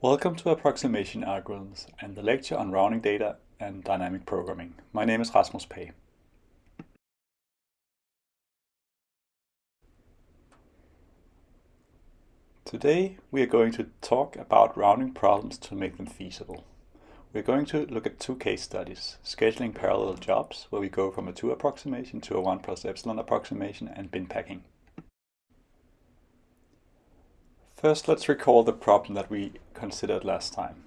Welcome to Approximation Algorithms and the lecture on rounding data and dynamic programming. My name is Rasmus Pagh. Today we are going to talk about rounding problems to make them feasible. We're going to look at two case studies, scheduling parallel jobs, where we go from a 2 approximation to a 1 plus epsilon approximation, and bin packing. First, let's recall the problem that we considered last time.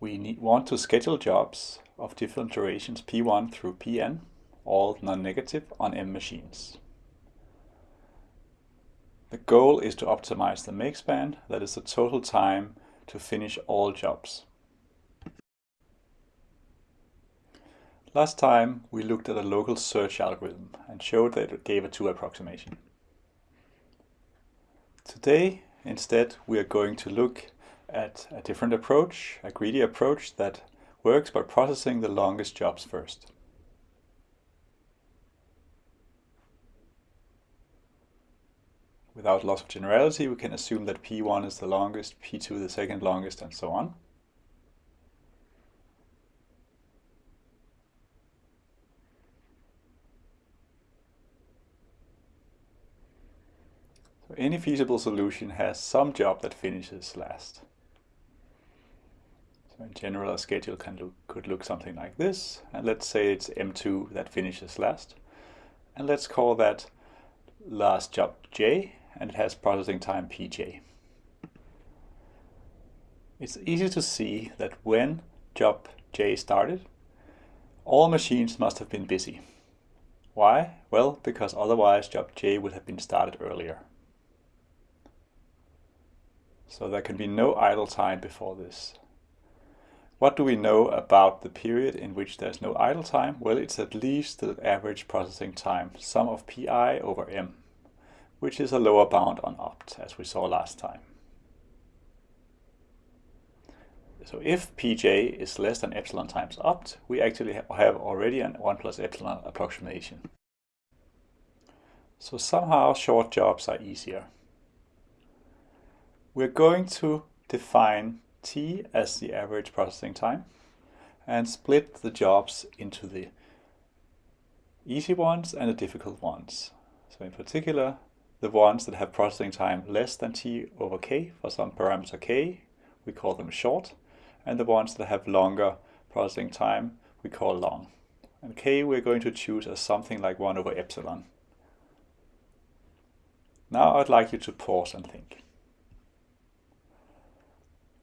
We need, want to schedule jobs of different durations p1 through pn, all non-negative, on m machines. The goal is to optimize the make span, that is the total time to finish all jobs. Last time we looked at a local search algorithm and showed that it gave a 2 approximation. Today, instead, we are going to look at a different approach, a greedy approach that works by processing the longest jobs first. Without loss of generality, we can assume that P1 is the longest, P2 the second longest, and so on. So any feasible solution has some job that finishes last. So in general, a schedule can look, could look something like this. And let's say it's M2 that finishes last. And let's call that last job J and it has processing time pj. It's easy to see that when job j started, all machines must have been busy. Why? Well, because otherwise job j would have been started earlier. So there can be no idle time before this. What do we know about the period in which there's no idle time? Well, it's at least the average processing time, sum of pi over m which is a lower bound on opt, as we saw last time. So if pj is less than epsilon times opt, we actually have already an 1 plus epsilon approximation. So somehow short jobs are easier. We're going to define t as the average processing time and split the jobs into the easy ones and the difficult ones. So in particular, the ones that have processing time less than t over k for some parameter k, we call them short. And the ones that have longer processing time, we call long. And k we're going to choose as something like 1 over epsilon. Now I'd like you to pause and think.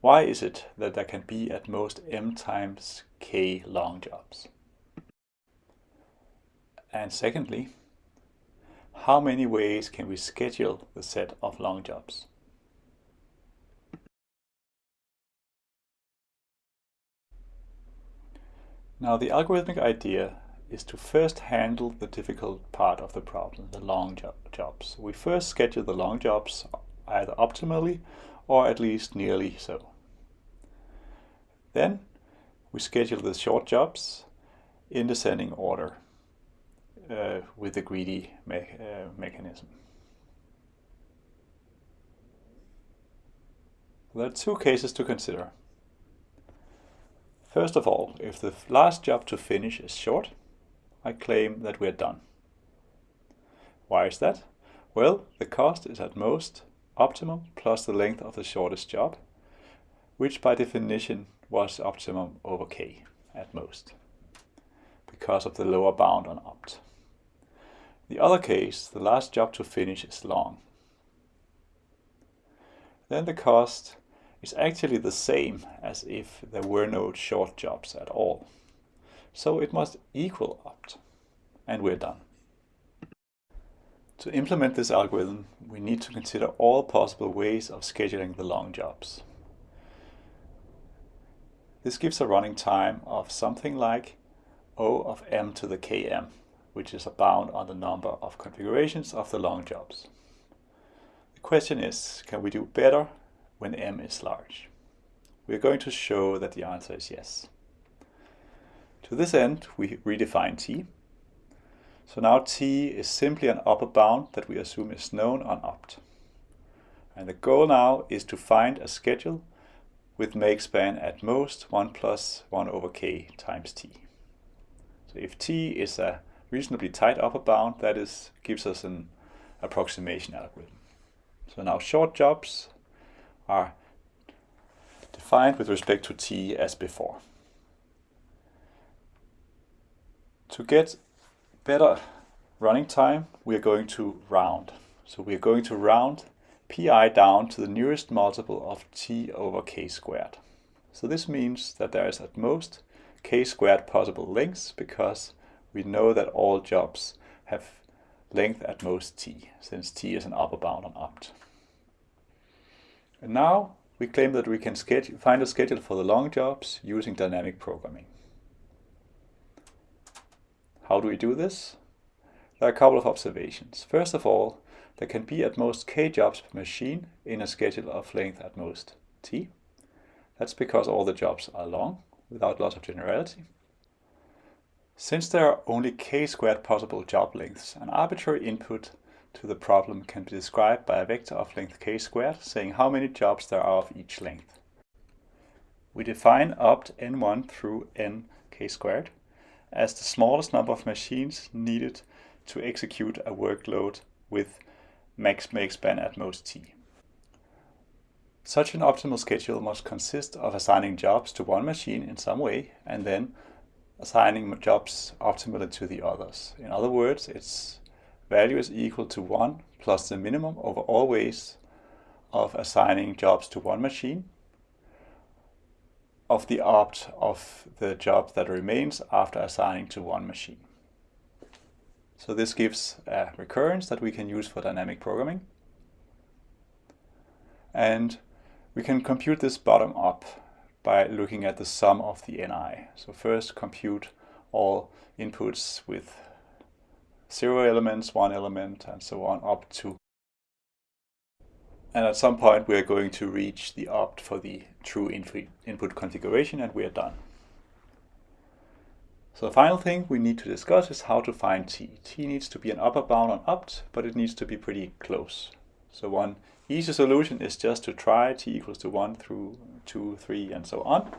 Why is it that there can be at most m times k long jobs? And secondly, how many ways can we schedule the set of long jobs? Now the algorithmic idea is to first handle the difficult part of the problem, the long job jobs. We first schedule the long jobs either optimally or at least nearly so. Then we schedule the short jobs in descending order uh, with the greedy me uh, mechanism. There are two cases to consider. First of all, if the last job to finish is short, I claim that we're done. Why is that? Well, the cost is at most optimum plus the length of the shortest job, which by definition was optimum over k at most, because of the lower bound on opt. The other case, the last job to finish is long. Then the cost is actually the same as if there were no short jobs at all. So it must equal opt, and we're done. To implement this algorithm, we need to consider all possible ways of scheduling the long jobs. This gives a running time of something like O of m to the km, which is a bound on the number of configurations of the long jobs. The question is, can we do better when m is large? We're going to show that the answer is yes. To this end, we redefine t. So now t is simply an upper bound that we assume is known on opt. And the goal now is to find a schedule with make span at most 1 plus 1 over k times t. So if t is a reasonably tight upper bound, that is gives us an approximation algorithm. So now short jobs are defined with respect to t as before. To get better running time, we are going to round. So we are going to round pi down to the nearest multiple of t over k squared. So this means that there is at most k squared possible lengths because we know that all jobs have length at most t, since t is an upper bound on opt. And now we claim that we can schedule, find a schedule for the long jobs using dynamic programming. How do we do this? There are a couple of observations. First of all, there can be at most k jobs per machine in a schedule of length at most t. That's because all the jobs are long, without loss of generality. Since there are only k squared possible job lengths, an arbitrary input to the problem can be described by a vector of length k squared, saying how many jobs there are of each length. We define opt n1 through n k squared as the smallest number of machines needed to execute a workload with max make span at most t. Such an optimal schedule must consist of assigning jobs to one machine in some way and then assigning jobs optimally to the others. In other words, its value is equal to 1 plus the minimum over all ways of assigning jobs to one machine of the opt of the job that remains after assigning to one machine. So this gives a recurrence that we can use for dynamic programming. And we can compute this bottom up by looking at the sum of the ni. So first compute all inputs with zero elements, one element, and so on up to. And at some point we are going to reach the opt for the true input configuration and we are done. So the final thing we need to discuss is how to find t. t needs to be an upper bound on opt, but it needs to be pretty close. So one easy solution is just to try t equals to 1 through 2, 3, and so on.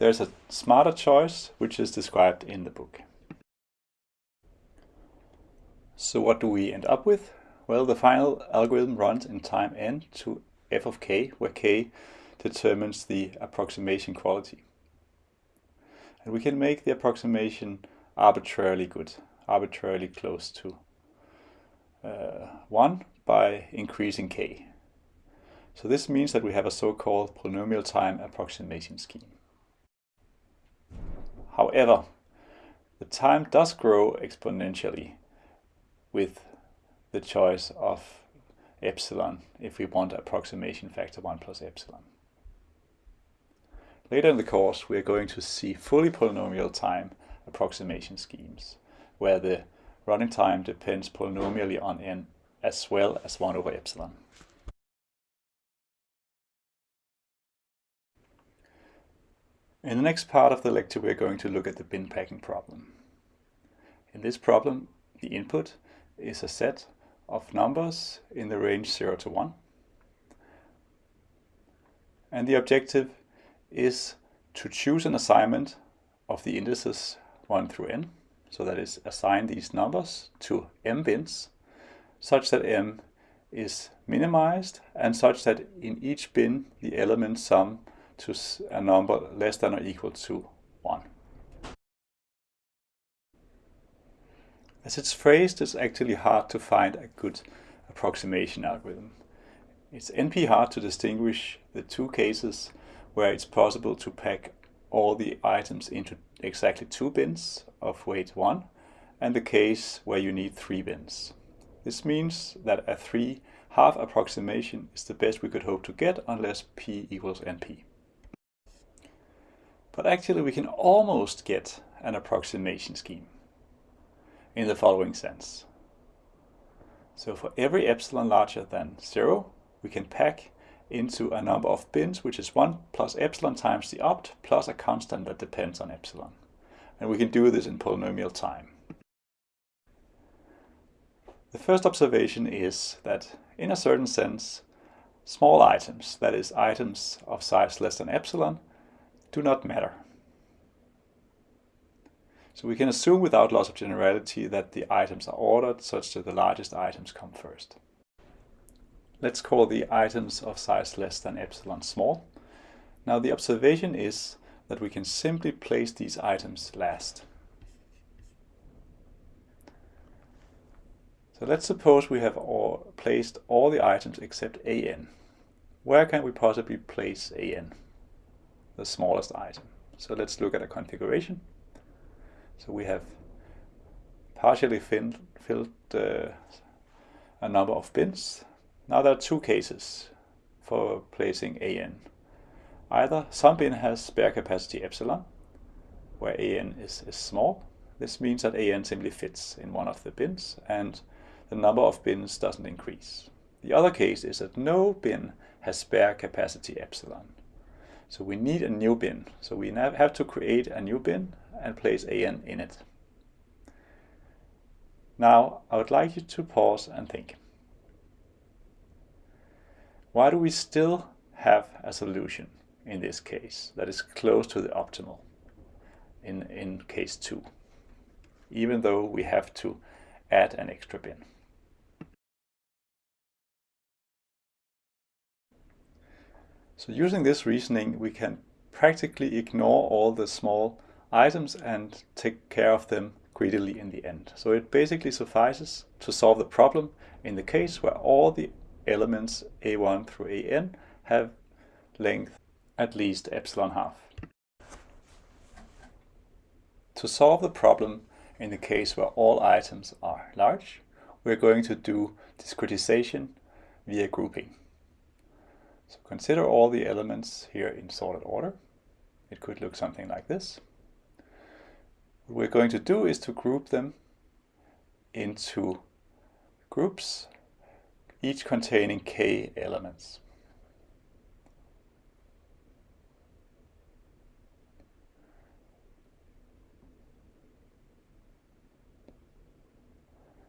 There's a smarter choice, which is described in the book. So what do we end up with? Well, the final algorithm runs in time n to f of k, where k determines the approximation quality. And we can make the approximation arbitrarily good, arbitrarily close to uh, 1 by increasing k. So this means that we have a so-called polynomial time approximation scheme. However, the time does grow exponentially with the choice of epsilon if we want approximation factor 1 plus epsilon. Later in the course, we are going to see fully polynomial time approximation schemes, where the running time depends polynomially on n as well as 1 over epsilon. In the next part of the lecture, we are going to look at the bin packing problem. In this problem, the input is a set of numbers in the range 0 to 1. And the objective is to choose an assignment of the indices 1 through n. So that is assign these numbers to m bins such that m is minimized and such that in each bin the elements sum to a number less than or equal to 1. As it's phrased, it's actually hard to find a good approximation algorithm. It's NP hard to distinguish the two cases where it's possible to pack all the items into exactly two bins of weight 1 and the case where you need three bins. This means that a 3 half approximation is the best we could hope to get unless p equals np. But actually we can almost get an approximation scheme in the following sense. So for every epsilon larger than 0, we can pack into a number of bins, which is 1 plus epsilon times the opt plus a constant that depends on epsilon. And we can do this in polynomial time. The first observation is that, in a certain sense, Small items, that is items of size less than epsilon, do not matter. So we can assume without loss of generality that the items are ordered such that the largest items come first. Let's call the items of size less than epsilon small. Now the observation is that we can simply place these items last. So let's suppose we have all placed all the items except AN where can we possibly place AN, the smallest item? So let's look at a configuration. So we have partially filled, uh, a number of bins. Now there are two cases for placing AN. Either some bin has spare capacity epsilon, where AN is, is small. This means that AN simply fits in one of the bins and the number of bins doesn't increase. The other case is that no bin has spare capacity epsilon. So we need a new bin. So we have to create a new bin and place AN in it. Now I would like you to pause and think. Why do we still have a solution in this case that is close to the optimal in, in case 2, even though we have to add an extra bin? So using this reasoning, we can practically ignore all the small items and take care of them greedily in the end. So it basically suffices to solve the problem in the case where all the elements a1 through an have length at least epsilon half. To solve the problem in the case where all items are large, we're going to do discretization via grouping. So consider all the elements here in sorted order. It could look something like this. What we're going to do is to group them into groups, each containing k elements.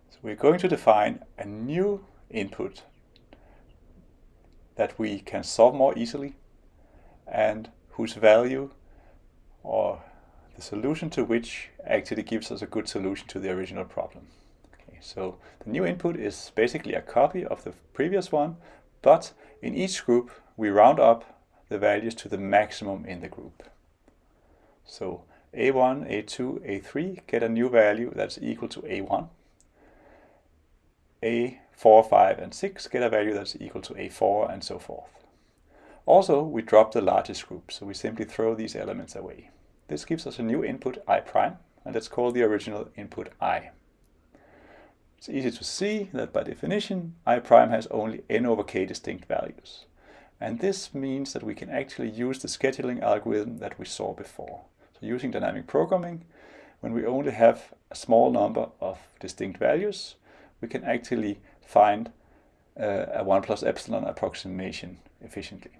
So we're going to define a new input that we can solve more easily and whose value or the solution to which actually gives us a good solution to the original problem. So the new input is basically a copy of the previous one, but in each group we round up the values to the maximum in the group. So A1, A2, A3 get a new value that's equal to A1. A 4, 5, and 6 get a value that's equal to A4 and so forth. Also, we drop the largest group, so we simply throw these elements away. This gives us a new input i prime, and let's call the original input i. It's easy to see that by definition, i prime has only n over k distinct values. And this means that we can actually use the scheduling algorithm that we saw before. So using dynamic programming, when we only have a small number of distinct values, we can actually find uh, a 1 plus epsilon approximation efficiently.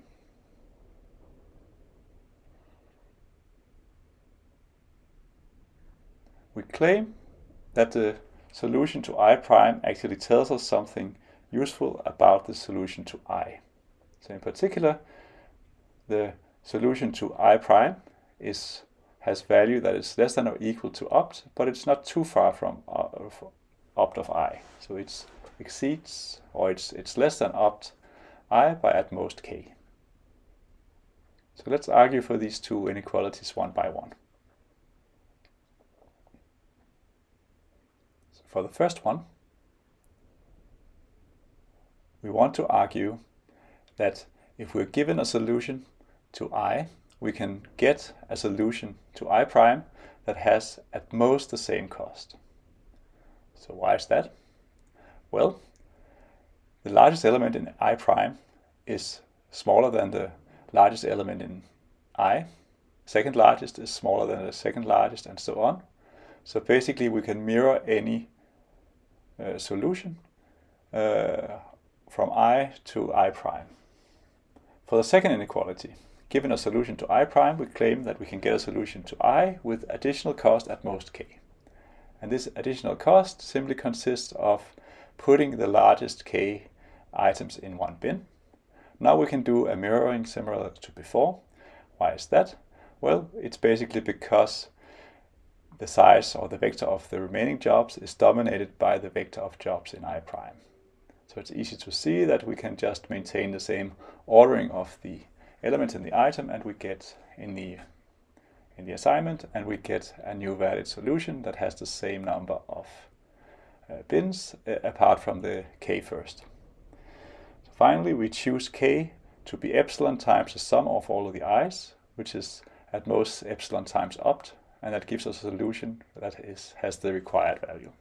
We claim that the solution to i prime actually tells us something useful about the solution to i. So in particular, the solution to i prime is has value that is less than or equal to opt, but it's not too far from uh, opt of i. So it exceeds or it's, it's less than opt i by at most k. So let's argue for these two inequalities one by one. For the first one, we want to argue that if we're given a solution to i, we can get a solution to i prime that has at most the same cost. So why is that? Well, the largest element in i prime is smaller than the largest element in i. Second largest is smaller than the second largest and so on. So basically we can mirror any solution uh, from i to i prime. For the second inequality, given a solution to i prime, we claim that we can get a solution to i with additional cost at most k. And this additional cost simply consists of putting the largest k items in one bin, Now we can do a mirroring similar to before. Why is that? Well, it's basically because the size or the vector of the remaining jobs is dominated by the vector of jobs in i prime. So it's easy to see that we can just maintain the same ordering of the elements in the item and we get in the in the assignment and we get a new valid solution that has the same number of uh, bins uh, apart from the k first. So finally we choose k to be epsilon times the sum of all of the i's which is at most epsilon times opt and that gives us a solution that is has the required value.